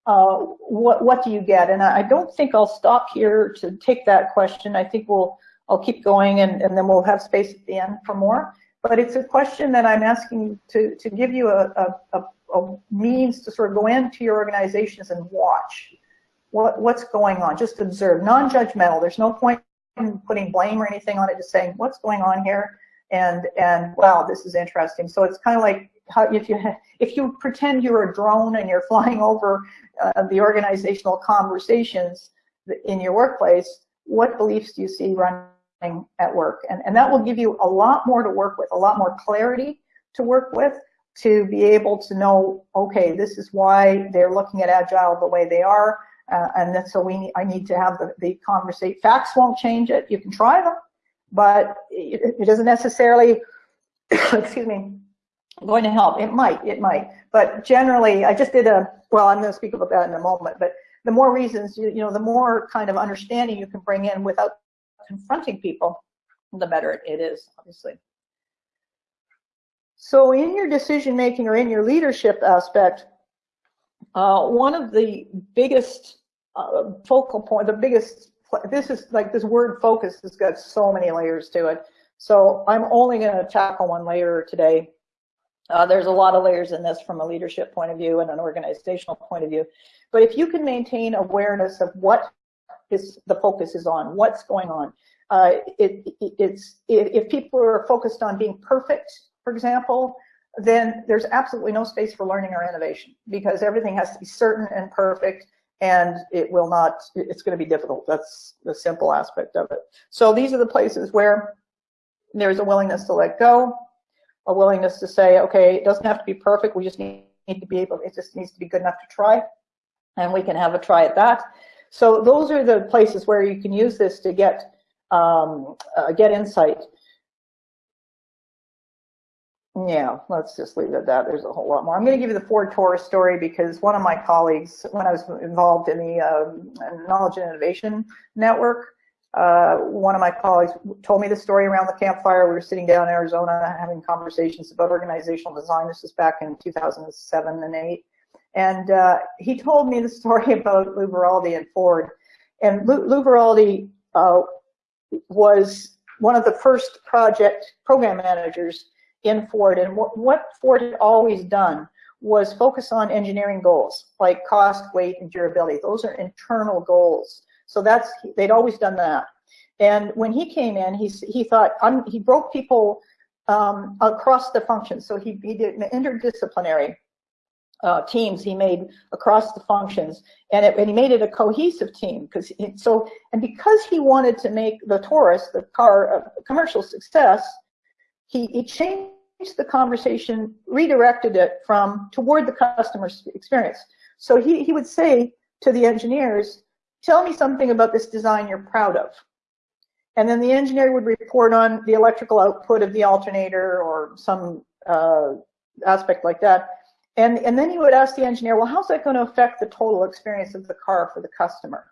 uh, what, what do you get? And I don't think I'll stop here to take that question. I think we'll, I'll keep going and, and then we'll have space at the end for more but it's a question that I'm asking to, to give you a, a, a means to sort of go into your organizations and watch what, what's going on. Just observe, non-judgmental. There's no point in putting blame or anything on it, just saying what's going on here and, and wow, this is interesting. So it's kind of like how if you, if you pretend you're a drone and you're (laughs) flying over uh, the organizational conversations in your workplace, what beliefs do you see running at work. And, and that will give you a lot more to work with, a lot more clarity to work with to be able to know, okay, this is why they're looking at Agile the way they are. Uh, and that's so we need, I need to have the, the conversation. Facts won't change it. You can try them, but it, it doesn't necessarily, (coughs) excuse me, going to help. It might, it might. But generally, I just did a, well, I'm going to speak about that in a moment, but the more reasons, you, you know, the more kind of understanding you can bring in without confronting people, the better it is, obviously. So in your decision making or in your leadership aspect, uh, one of the biggest uh, focal point, the biggest, this is like this word focus has got so many layers to it. So I'm only going to tackle one layer today. Uh, there's a lot of layers in this from a leadership point of view and an organizational point of view. But if you can maintain awareness of what is the focus is on, what's going on. Uh, it, it, it's if, people are focused on being perfect, for example, then there's absolutely no space for learning or innovation because everything has to be certain and perfect and it will not, it's going to be difficult. That's the simple aspect of it. So these are the places where there's a willingness to let go, a willingness to say, okay, it doesn't have to be perfect. We just need, need to be able, it just needs to be good enough to try. And we can have a try at that. So those are the places where you can use this to get um, uh, get insight. yeah, let's just leave it at that. There's a whole lot more. I'm going to give you the Ford Taurus story because one of my colleagues, when I was involved in the uh, Knowledge and Innovation Network, uh, one of my colleagues told me the story around the campfire. We were sitting down in Arizona having conversations about organizational design. This was back in 2007 and 8. And uh, he told me the (laughs) story about Lew Veraldi and Ford. And Lew, uh, was one of the first project program managers in Ford. And what, what Ford had always done was focus on engineering goals like cost, weight, and durability. Those are internal goals. So that's they'd always done that. And when he came in, he he thought he broke people um, across the functions. So he he did interdisciplinary uh, teams he made across the functions, and, it, and he made it a cohesive team because so and because he wanted to make the Taurus, the car, a commercial success, he, he changed the conversation, redirected it from toward the customer experience. So he, he would say to the engineers, tell me something about this design you're proud of. And then the engineer would report on the electrical output of the alternator or some uh, aspect like that. And, and then he would ask the engineer, well, how's that going to affect the total experience of the car for the customer?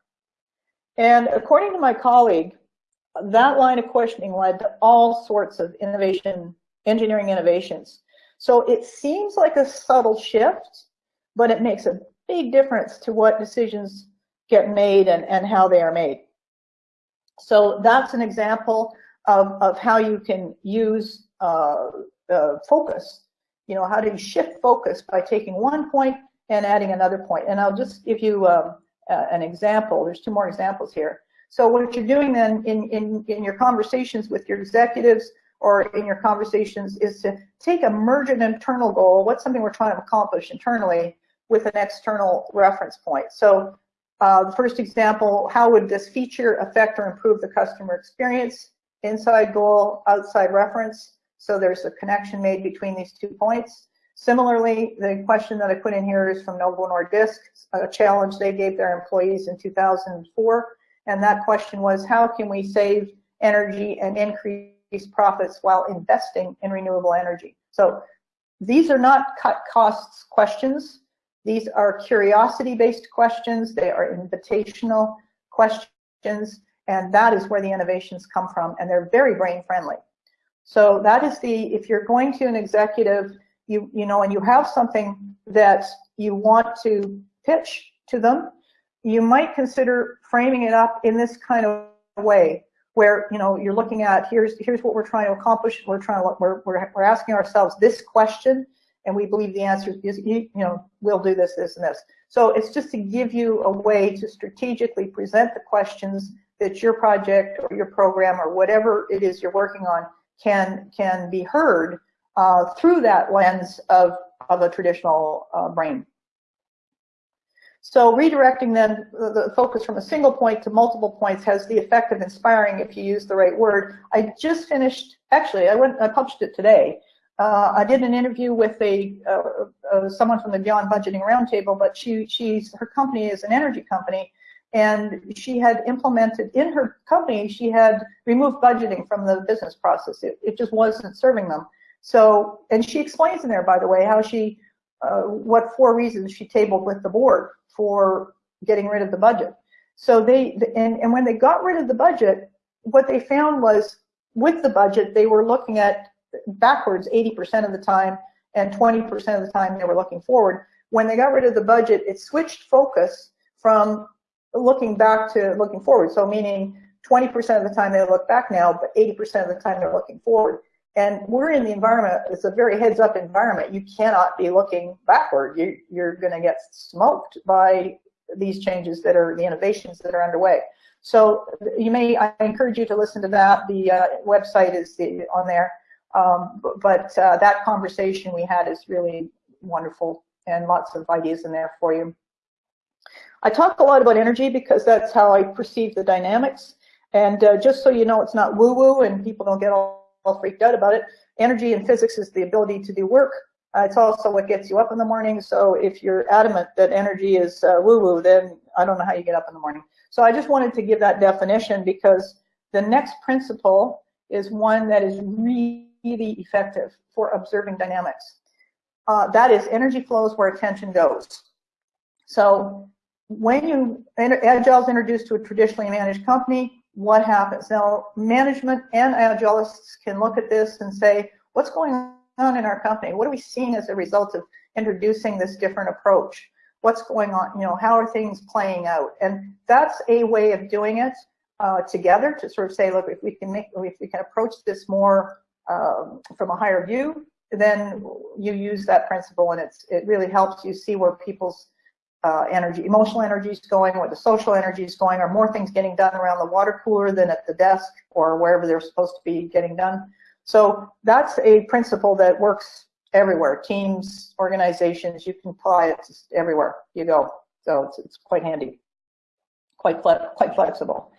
And according to my colleague, that line of questioning led to all sorts of innovation, engineering innovations. So it seems like a subtle shift, but it makes a big difference to what decisions get made and, and how they are made. So that's an example of, of how you can use uh, uh, focus you know, how do you shift focus by taking one point and adding another point? And I'll just give you um, uh, an example. There's two more examples here. So what you're doing then in, in, in your conversations with your executives or in your conversations is to take a merge an internal goal, what's something we're trying to accomplish internally, with an external reference point. So uh, the first example, how would this feature affect or improve the customer experience? Inside goal, outside reference. So there's a connection made between these two points. Similarly, the question that I put in here is from Novo Nordisk, a challenge they gave their employees in 2004. And that question was, how can we save energy and increase profits while investing in renewable energy? So these are not cut costs questions. These are curiosity-based questions. They are invitational questions. And that is where the innovations come from. And they're very brain friendly. So that is the, if you're going to an executive, you, you know, and you have something that you want to pitch to them, you might consider framing it up in this kind of way where, you know, you're looking at, here's, here's what we're trying to accomplish. We're trying to, we're, we're, we're asking ourselves this question and we believe the answer is, you, you know, we'll do this, this, and this. So it's just to give you a way to strategically present the questions that your project or your program or whatever it is you're working on can can be heard uh, through that lens of of a traditional uh, brain. So redirecting then the focus from a single point to multiple points has the effect of inspiring if you use the right word. I just finished, actually, I went, I published it today. Uh, I did an interview with a uh, uh, someone from the Beyond Budgeting Roundtable, but she she's her company is an energy company, and she had implemented in her company, she had removed budgeting from the business process. It, it just wasn't serving them. So, and she explains in there, by the way, how she, uh, what four reasons she tabled with the board for getting rid of the budget. So they, and, and when they got rid of the budget, what they found was with the budget, they were looking at backwards 80% of the time and 20% of the time they were looking forward. When they got rid of the budget, it switched focus from looking back to looking forward. So meaning 20% of the time they look back now, but 80% of the time they're looking forward. And we're in the environment, it's a very heads up environment. You cannot be looking backward. You, you're gonna get smoked by these changes that are the innovations that are underway. So you may, I encourage you to listen to that. The uh, website is the, on there. Um, but uh, that conversation we had is really wonderful and lots of ideas in there for you. I talk a lot about energy because that's how I perceive the dynamics. And uh, just so you know, it's not woo-woo and people don't get all, all, freaked out about it. Energy in physics is the ability to do work. Uh, it's also what gets you up in the morning. So if you're adamant that energy is uh, woo-woo, then I don't know how you get up in the morning. So I just wanted to give that definition because the next principle is one that is really effective for observing dynamics. Uh, that is energy flows where attention goes. So when you Agile is introduced to a traditionally managed company, what happens? Now, management and Agilists can look at this and say, what's going on in our company? What are we seeing as a result of introducing this different approach? What's going on? You know, how are things playing out? And that's a way of doing it uh, together to sort of say, look, if we can make, if we can approach this more um, from a higher view, then you use that principle and it's, it really helps you see where people's uh, energy, emotional energy is going, where the social energy is going, are more things getting done around the water cooler than at the desk or wherever they're supposed to be getting done. So that's a principle that works everywhere. Teams, organizations, you can apply it everywhere you go. So it's, it's quite handy, quite, quite flexible.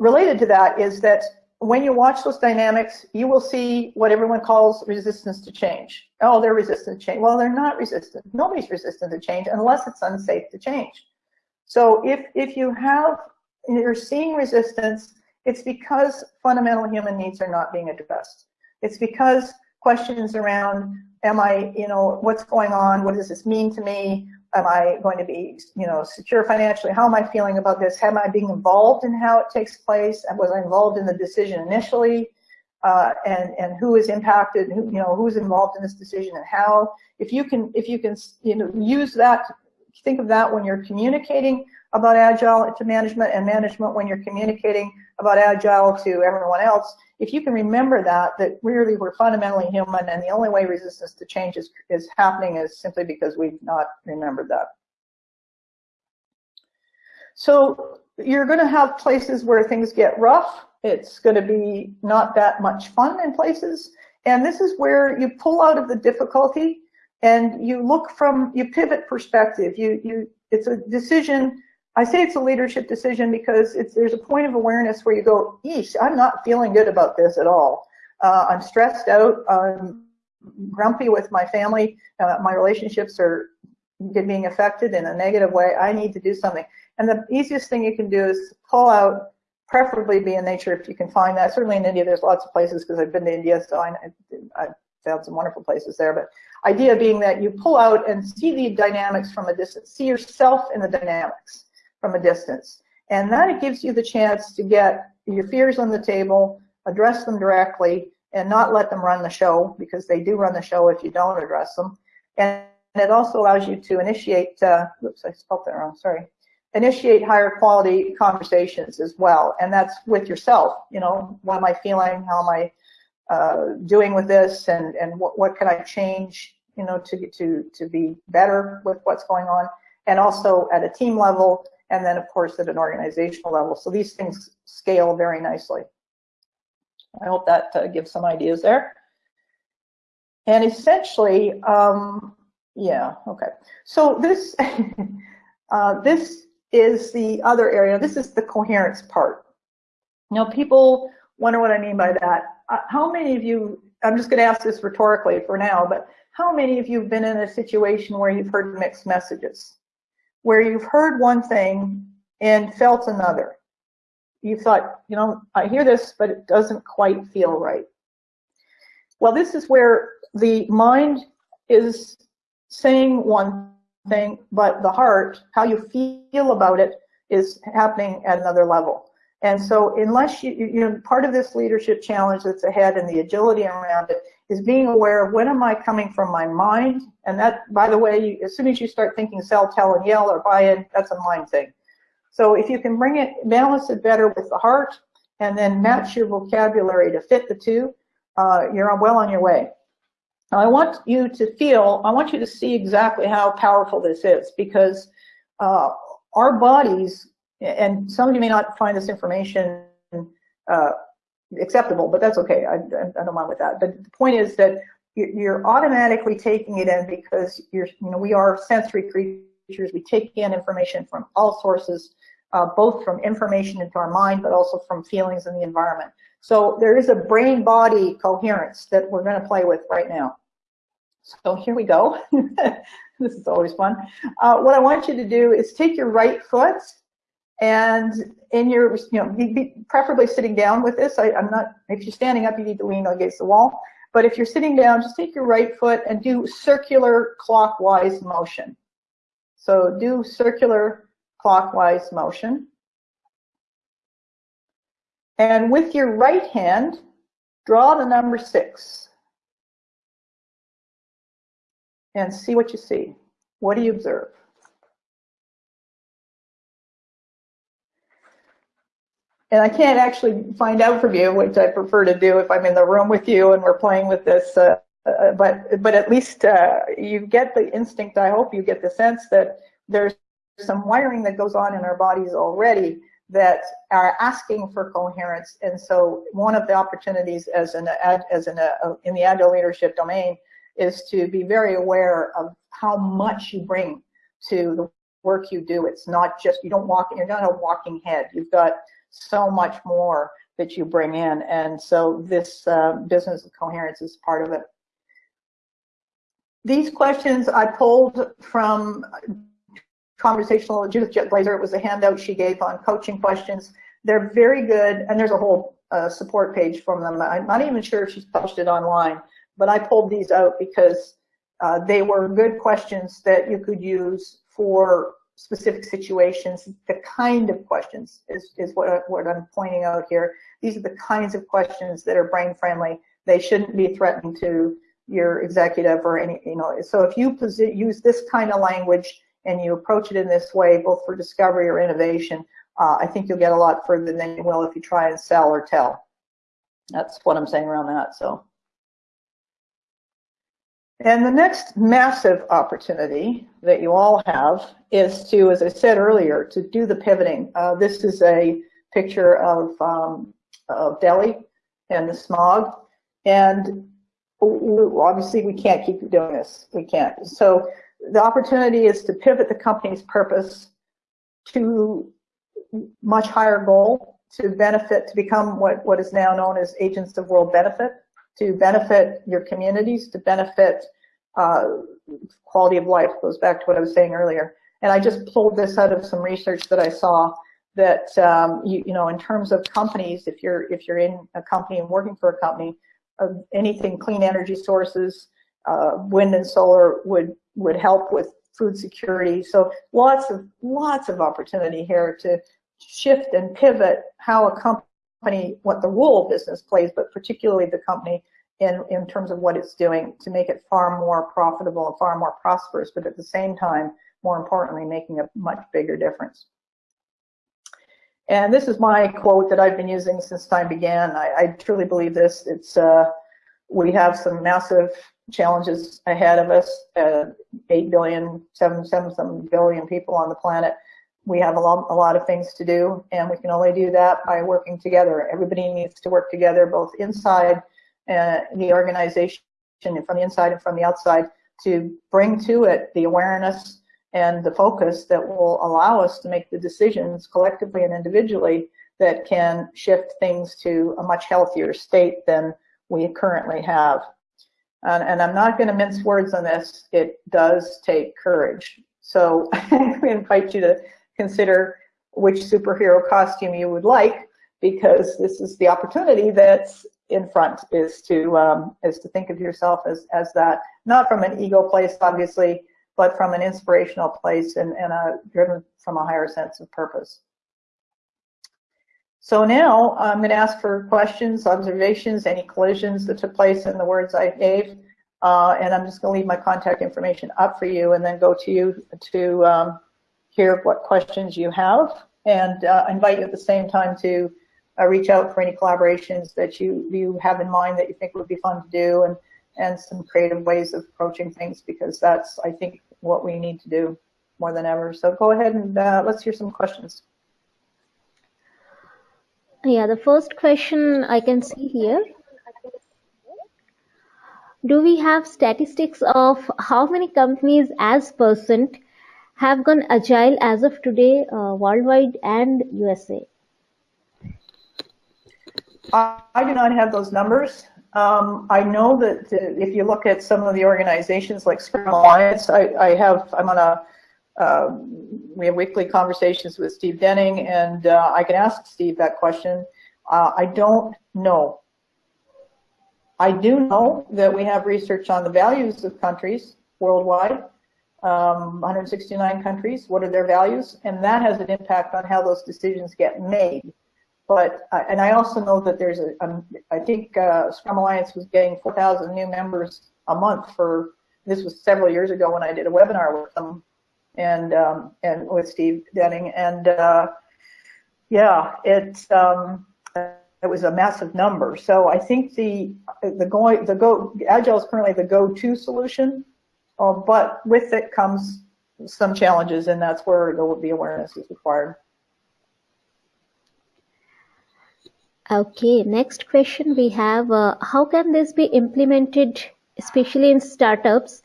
Related to that is that when you watch those dynamics, you will see what everyone calls resistance to change. Oh, they're resistant to change. Well, they're not resistant. Nobody's resistant to change unless it's unsafe to change. So if, if you have, you're seeing resistance, it's because fundamental human needs are not being addressed. It's because questions around, am I, you know, what's going on? What does this mean to me? Am I going to be, you know, secure financially? How am I feeling about this? Am I being involved in how it takes place? Was I involved in the decision initially? Uh, and and who is impacted? Who you know who's involved in this decision and how? If you can if you can you know use that, think of that when you're communicating about agile to management and management when you're communicating about agile to everyone else. If you can remember that, that really we're fundamentally human and the only way resistance to change is, is happening is simply because we've not remembered that. So you're going to have places where things get rough. It's going to be not that much fun in places. And this is where you pull out of the difficulty and you look from, you pivot perspective. You, you, it's a decision I say it's a leadership decision because there's a point of awareness where you go, eesh, I'm not feeling good about this at all. Uh, I'm stressed out. I'm grumpy with my family. Uh, my relationships are being affected in a negative way. I need to do something. And the easiest thing you can do is pull out, preferably be in nature if you can find that. Certainly in India, there's lots of places because I've been to India, so I, I've found some wonderful places there. But idea being that you pull out and see the dynamics from a distance, see yourself in the dynamics from a distance. And that it gives you the chance to get your fears on the table, address them directly, and not let them run the show, because they do run the show if you don't address them. And it also allows you to initiate, uh, oops, I spelled that wrong, sorry, initiate higher quality conversations as well. And that's with yourself, you know, what am I feeling, how am I uh, doing with this, and, and what, what can I change, you know, to, to, to be better with what's going on. And also at a team level, and then of course at an organizational level. So these things scale very nicely. I hope that uh, gives some ideas there. And essentially, um, yeah, okay. So this, (laughs) uh, this is the other area. This is the coherence part. Now people wonder what I mean by that. Uh, how many of you, I'm just going to ask this rhetorically for now, but how many of you have been in a situation where you've heard mixed messages? Where you've heard one thing and felt another. You thought, you know, I hear this, but it doesn't quite feel right. Well, this is where the mind is saying one thing, but the heart, how you feel about it, is happening at another level. And so unless you, you know, part of this leadership challenge that's ahead and the agility around it is being aware of when am I coming from my mind? And that, by the way, as soon as you start thinking sell, tell, and yell or buy in, that's a mind thing. So if you can bring it, balance it better with the heart and then match your vocabulary to fit the two, uh, you're well on your way. Now I want you to feel, I want you to see exactly how powerful this is because uh, our bodies and some of you may not find this information uh, acceptable, but that's okay. I, I, don't mind with that. But the point is that you're automatically taking it in because you're, you know, we are sensory creatures. We take in information from all sources, uh, both from information into our mind, but also from feelings in the environment. So there is a brain-body coherence that we're going to play with right now. So here we go. (laughs) this is always fun. Uh, what I want you to do is take your right foot And in your, you know, be, be preferably sitting down with this. I, I'm not, if you're standing up, you need to lean against the wall. But if you're sitting down, just take your right foot and do circular clockwise motion. So do circular clockwise motion. And with your right hand, draw the number six. And see what you see. What do you observe? And I can't actually find out from you, which I prefer to do if I'm in the room with you and we're playing with this. Uh, uh, but but at least uh, you get the instinct. I hope you get the sense that there's some wiring that goes on in our bodies already that are asking for coherence. And so one of the opportunities as an as an uh, in the agile leadership domain is to be very aware of how much you bring to the work you do. It's not just you don't walk. You're not a walking head. You've got so much more that you bring in. And so this uh, business of coherence is part of it. These questions I pulled from conversational Judith Jet Glaser. It was a handout she gave on coaching questions. They're very good, and there's a whole uh, support page from them. I'm not even sure if she's published it online, but I pulled these out because uh, they were good questions that you could use for specific situations, the kind of questions is, is what, what I'm pointing out here. These are the kinds of questions that are brain friendly. They shouldn't be threatening to your executive or any, you know, so if you use this kind of language and you approach it in this way, both for discovery or innovation, uh, I think you'll get a lot further than you will if you try and sell or tell. That's what I'm saying around that, so. And the next massive opportunity that you all have is to, as I said earlier, to do the pivoting. Uh, this is a picture of, um, of Delhi and the smog. And obviously we can't keep doing this. We can't. So the opportunity is to pivot the company's purpose to much higher goal, to benefit, to become what, what is now known as agents of world benefit to benefit your communities, to benefit uh, quality of life, goes back to what I was saying earlier. And I just pulled this out of some research that I saw that, um, you, you know, in terms of companies, if you're, if you're in a company and working for a company, uh, anything clean energy sources, uh, wind and solar would, would help with food security. So lots of, lots of opportunity here to shift and pivot how a company company, what the role business plays, but particularly the company in, in terms of what it's doing to make it far more profitable and far more prosperous, but at the same time, more importantly, making a much bigger difference. And this is my quote that I've been using since time began. I, I truly believe this. It's uh, we have some massive challenges ahead of us. Uh, 8 billion, 7, 7 some billion people on the planet we have a lot, a lot of things to do, and we can only do that by working together. Everybody needs to work together, both inside uh, the organization and from the inside and from the outside, to bring to it the awareness and the focus that will allow us to make the decisions collectively and individually that can shift things to a much healthier state than we currently have. And, and I'm not going to mince words on this. It does take courage. So (laughs) I invite you to consider which superhero costume you would like because this is the opportunity that's in front is to um, is to think of yourself as as that not from an ego place obviously but from an inspirational place and, and a, driven from a higher sense of purpose. So now I'm going to ask for questions, observations, any collisions that took place in the words I gave. Uh, and I'm just going to leave my contact information up for you and then go to you to um, hear what questions you have and uh, invite you at the same time to uh, reach out for any collaborations that you, you have in mind that you think would be fun to do and, and some creative ways of approaching things because that's, I think, what we need to do more than ever. So go ahead and uh, let's hear some questions. Yeah, the first question I can see here. Do we have statistics of how many companies as percent have gone agile as of today uh, worldwide and USA? I do not have those numbers. Um, I know that if you look at some of the organizations like Scrum Alliance, I, I have, I'm on a, uh, we have weekly conversations with Steve Denning, and uh, I can ask Steve that question. Uh, I don't know. I do know that we have research on the values of countries worldwide, um, 169 countries, what are their values, and that has an impact on how those decisions get made. But, uh, and I also know that there's a, um, I think uh, Scrum Alliance was getting 4,000 new members a month for, this was several years ago when I did a webinar with them and, um, and with Steve Denning. And uh, yeah, it's, um, it was a massive number. So I think the, the going, the go, Agile is currently the go-to solution, uh, but with it comes some challenges and that's where the awareness is required. Okay, next question we have, uh, how can this be implemented, especially in startups,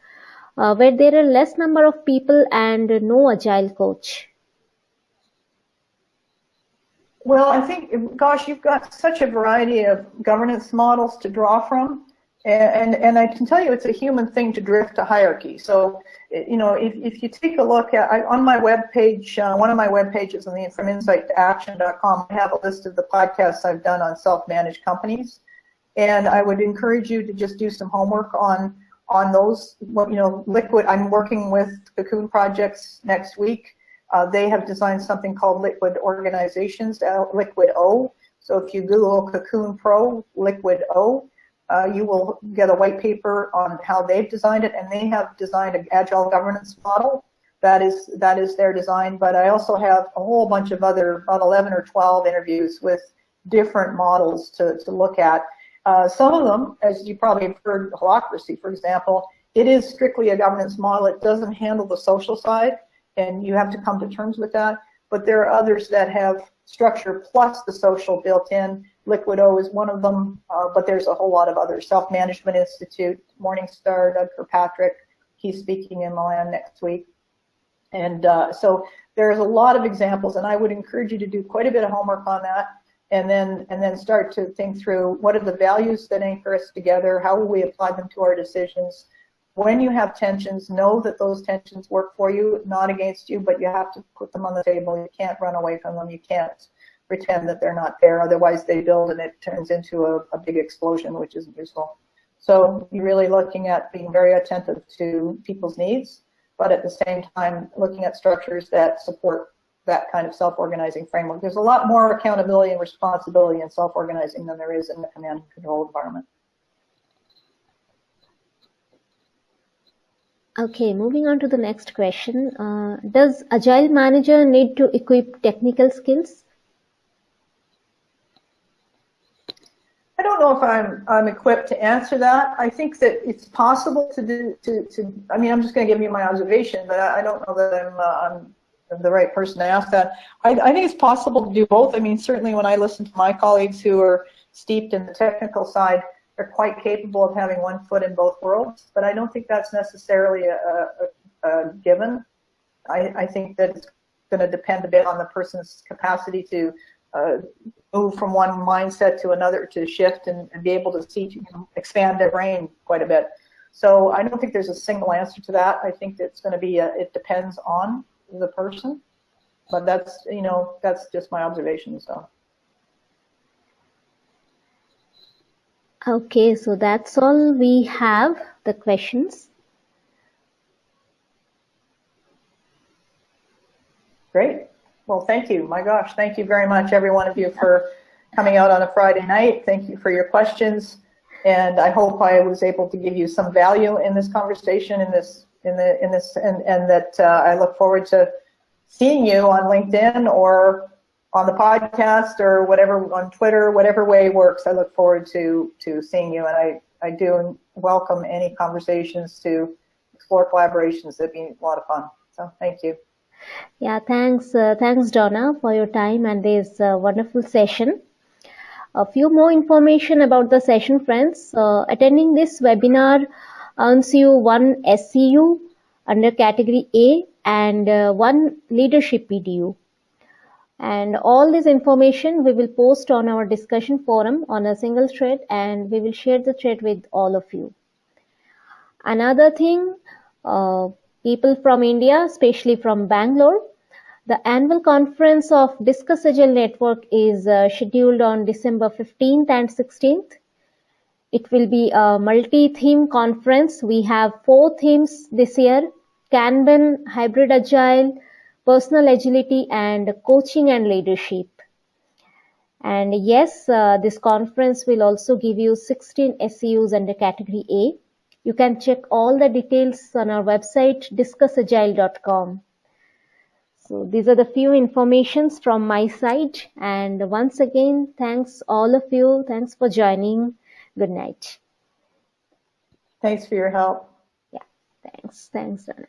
uh, where there are less number of people and no agile coach? Well, I think, gosh, you've got such a variety of governance models to draw from. And, and I can tell you it's a human thing to drift to hierarchy. So, you know, if, if you take a look at, I, on my web page, uh, one of my web pages on the From Insight to Action.com, I have a list of the podcasts I've done on self-managed companies. And I would encourage you to just do some homework on, on those, you know, Liquid, I'm working with Cocoon Projects next week. Uh, they have designed something called Liquid Organizations, Liquid O. So if you Google Cocoon Pro, Liquid O, uh, you will get a white paper on how they've designed it, and they have designed an agile governance model. That is that is their design. But I also have a whole bunch of other, about 11 or 12 interviews with different models to, to look at. Uh, some of them, as you probably have heard, Holacracy, for example, it is strictly a governance model. It doesn't handle the social side, and you have to come to terms with that. But there are others that have structure plus the social built in Liquid O is one of them, uh, but there's a whole lot of other Self-Management Institute, Morningstar, Doug Kirkpatrick, he's speaking in Milan next week. And uh, so there's a lot of examples, and I would encourage you to do quite a bit of homework on that, and then and then start to think through what are the values that anchor us together, how will we apply them to our decisions. When you have tensions, know that those tensions work for you, not against you, but you have to put them on the table. You can't run away from them. You can't pretend that they're not there. Otherwise, they build and it turns into a, a big explosion, which isn't useful. So you're really looking at being very attentive to people's needs, but at the same time, looking at structures that support that kind of self-organizing framework. There's a lot more accountability and responsibility in self-organizing than there is in the command and control environment. Okay, moving on to the next question. Uh, does Agile Manager need to equip technical skills? I don't know if I'm I'm equipped to answer that. I think that it's possible to do to to. I mean, I'm just going to give you my observation, but I, I don't know that I'm uh, I'm the right person to ask that. I, I think it's possible to do both. I mean, certainly when I listen to my colleagues who are steeped in the technical side, they're quite capable of having one foot in both worlds. But I don't think that's necessarily a, a, a given. I, I think that it's going to depend a bit on the person's capacity to uh, move from one mindset to another to shift and, and be able to see you know, expand their brain quite a bit. So I don't think there's a single answer to that. I think it's going to be a, it depends on the person, but that's you know that's just my observation. So. Okay, so that's all we have the questions. Great. Well, thank you. My gosh, thank you very much, every one of you, for coming out on a Friday night. Thank you for your questions. And I hope I was able to give you some value in this conversation, in this, in the, in this, and, and that uh, I look forward to seeing you on LinkedIn or on the podcast or whatever on Twitter, whatever way works. I look forward to to seeing you, and I I do welcome any conversations to explore collaborations. That'd be a lot of fun. So thank you. Yeah, thanks, uh, thanks Dawna for your time and this uh, wonderful session. A few more information about the session, friends. Uh, attending this webinar earns you one SEU under category A and uh, one leadership PDU. And all this information we will post on our discussion forum on a single thread and we will share the thread with all of you. Another thing, uh, people from India, especially from Bangalore. The annual conference of Discuss Agile Network is uh, scheduled on December 15th and 16th. It will be a multi-theme conference. We have four themes this year, Kanban, Hybrid Agile, Personal Agility, and Coaching and Leadership. And yes, uh, this conference will also give you 16 SEUs under category A. You can check all the details on our website, discussagile.com. So these are the few informations from my side. And once again, thanks all of you. Thanks for joining. Good night. Thanks for your help. Yeah, thanks. Thanks, Anna.